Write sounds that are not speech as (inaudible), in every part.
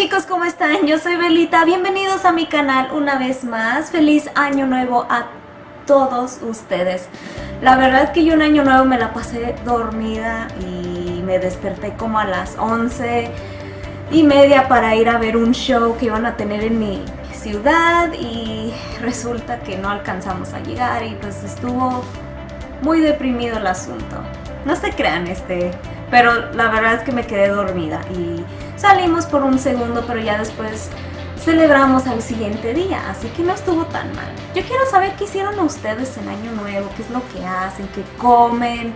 chicos, ¿cómo están? Yo soy Belita, bienvenidos a mi canal una vez más. Feliz año nuevo a todos ustedes. La verdad que yo un año nuevo me la pasé dormida y me desperté como a las 11 y media para ir a ver un show que iban a tener en mi ciudad y resulta que no alcanzamos a llegar y pues estuvo muy deprimido el asunto. No se crean este, pero la verdad es que me quedé dormida y salimos por un segundo, pero ya después celebramos al siguiente día, así que no estuvo tan mal. Yo quiero saber qué hicieron ustedes en Año Nuevo, qué es lo que hacen, qué comen,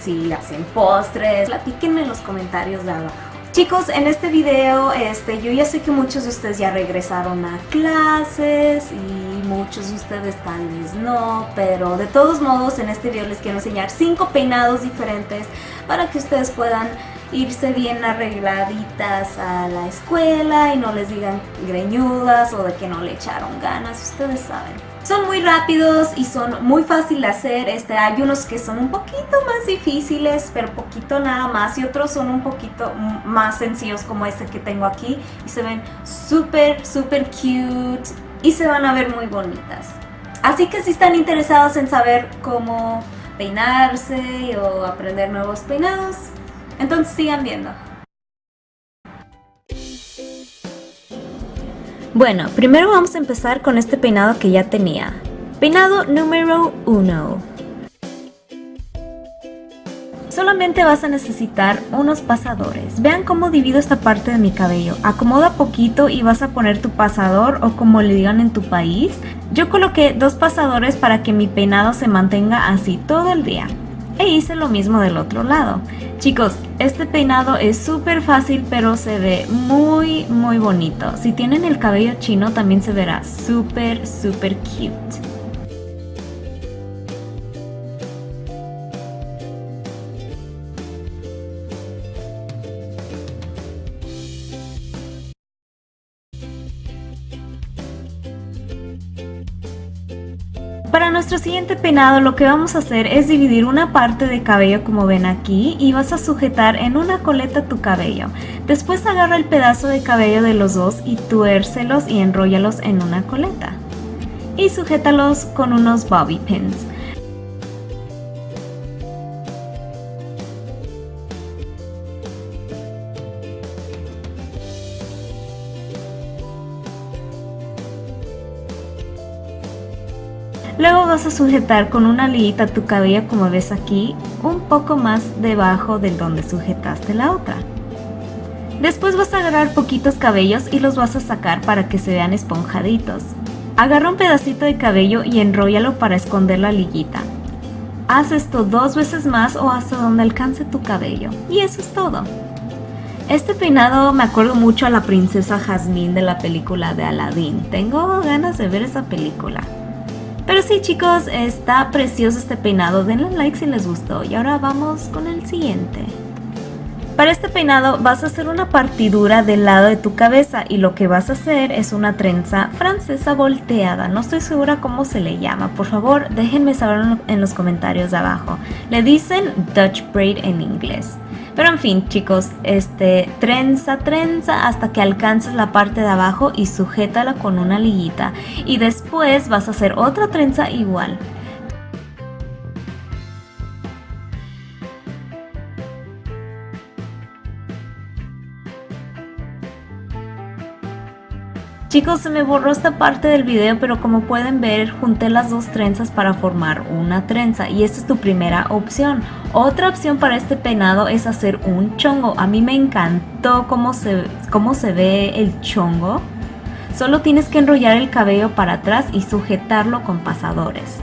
si hacen postres, platíquenme en los comentarios de abajo. Chicos, en este video, este, yo ya sé que muchos de ustedes ya regresaron a clases y muchos de ustedes tal vez no, pero de todos modos en este video les quiero enseñar cinco peinados diferentes para que ustedes puedan irse bien arregladitas a la escuela y no les digan greñudas o de que no le echaron ganas, ustedes saben. Son muy rápidos y son muy fácil de hacer, este, hay unos que son un poquito más difíciles, pero poquito nada más y otros son un poquito más sencillos como este que tengo aquí y se ven súper, súper cute y se van a ver muy bonitas. Así que si están interesados en saber cómo peinarse o aprender nuevos peinados, entonces sigan viendo. Bueno, primero vamos a empezar con este peinado que ya tenía. Peinado número 1. Solamente vas a necesitar unos pasadores. Vean cómo divido esta parte de mi cabello. Acomoda poquito y vas a poner tu pasador o como le digan en tu país. Yo coloqué dos pasadores para que mi peinado se mantenga así todo el día e hice lo mismo del otro lado. Chicos, este peinado es súper fácil pero se ve muy muy bonito. Si tienen el cabello chino también se verá súper súper cute. Para nuestro siguiente peinado lo que vamos a hacer es dividir una parte de cabello como ven aquí y vas a sujetar en una coleta tu cabello. Después agarra el pedazo de cabello de los dos y tuércelos y enróllalos en una coleta. Y sujétalos con unos bobby pins. Luego vas a sujetar con una liguita tu cabello como ves aquí, un poco más debajo del donde sujetaste la otra. Después vas a agarrar poquitos cabellos y los vas a sacar para que se vean esponjaditos. Agarra un pedacito de cabello y enróllalo para esconder la liguita. Haz esto dos veces más o hasta donde alcance tu cabello. Y eso es todo. Este peinado me acuerdo mucho a la princesa Jasmine de la película de Aladdin. Tengo ganas de ver esa película. Pero sí chicos, está precioso este peinado, denle like si les gustó y ahora vamos con el siguiente. Para este peinado vas a hacer una partidura del lado de tu cabeza y lo que vas a hacer es una trenza francesa volteada. No estoy segura cómo se le llama, por favor déjenme saber en los comentarios de abajo. Le dicen Dutch Braid en inglés. Pero en fin, chicos, este, trenza, trenza hasta que alcances la parte de abajo y sujétala con una liguita. Y después vas a hacer otra trenza igual. Chicos, se me borró esta parte del video, pero como pueden ver, junté las dos trenzas para formar una trenza y esta es tu primera opción. Otra opción para este peinado es hacer un chongo. A mí me encantó cómo se, cómo se ve el chongo. Solo tienes que enrollar el cabello para atrás y sujetarlo con pasadores.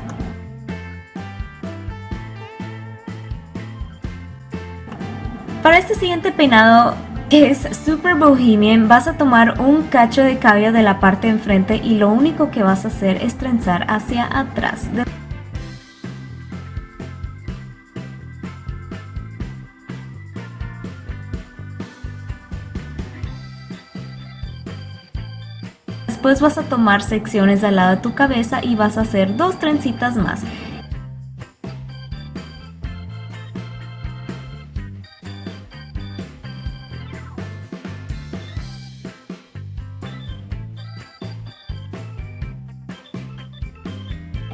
Para este siguiente peinado es super bohemian, vas a tomar un cacho de cabello de la parte de enfrente y lo único que vas a hacer es trenzar hacia atrás. Después vas a tomar secciones al lado de tu cabeza y vas a hacer dos trencitas más.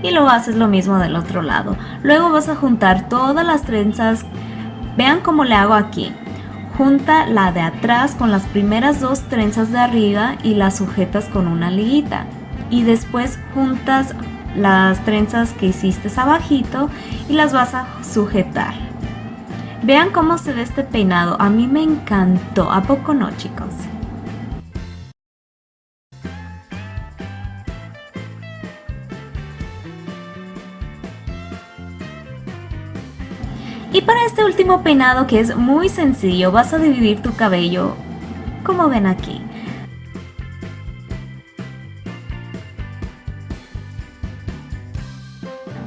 Y lo haces lo mismo del otro lado. Luego vas a juntar todas las trenzas, vean cómo le hago aquí. Junta la de atrás con las primeras dos trenzas de arriba y las sujetas con una liguita. Y después juntas las trenzas que hiciste abajito y las vas a sujetar. Vean cómo se ve este peinado, a mí me encantó, ¿a poco no chicos? Y para este último peinado que es muy sencillo, vas a dividir tu cabello como ven aquí.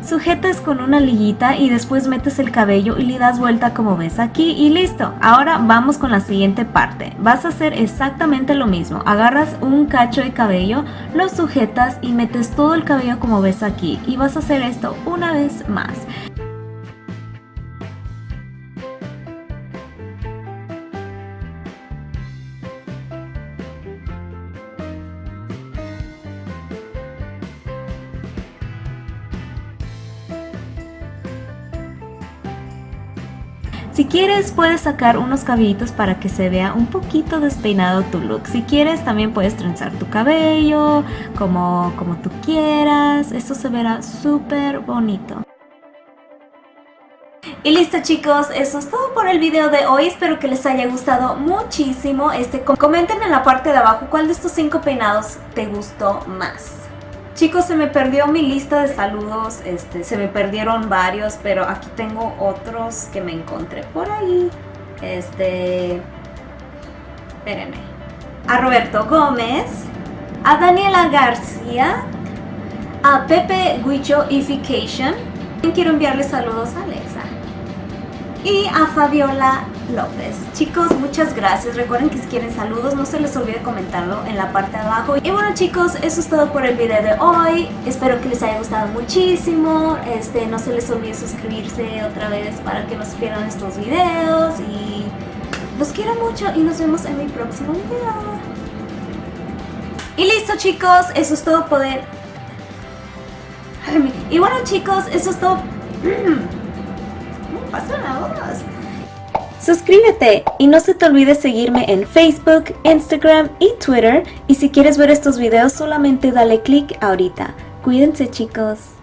Sujetas con una liguita y después metes el cabello y le das vuelta como ves aquí y listo. Ahora vamos con la siguiente parte. Vas a hacer exactamente lo mismo. Agarras un cacho de cabello, lo sujetas y metes todo el cabello como ves aquí. Y vas a hacer esto una vez más. Si quieres puedes sacar unos cabellitos para que se vea un poquito despeinado tu look. Si quieres también puedes trenzar tu cabello como, como tú quieras. Esto se verá súper bonito. Y listo chicos, eso es todo por el video de hoy, espero que les haya gustado muchísimo. Este, comenten en la parte de abajo cuál de estos cinco peinados te gustó más. Chicos, se me perdió mi lista de saludos, este, se me perdieron varios, pero aquí tengo otros que me encontré por ahí. Este, espérenme. A Roberto Gómez, a Daniela García, a Pepe Guichoification. Quiero enviarle saludos a Alexa. Y a Fabiola López. Chicos, muchas gracias. Recuerden que si quieren saludos, no se les olvide comentarlo en la parte de abajo. Y bueno chicos, eso es todo por el video de hoy. Espero que les haya gustado muchísimo. Este, no se les olvide suscribirse otra vez para que no se pierdan estos videos. Y los quiero mucho y nos vemos en mi próximo video. Y listo chicos, eso es todo poder... Y bueno chicos, eso es todo... (clears throat) pasa la voz? Suscríbete y no se te olvide seguirme en Facebook, Instagram y Twitter. Y si quieres ver estos videos solamente dale click ahorita. Cuídense chicos.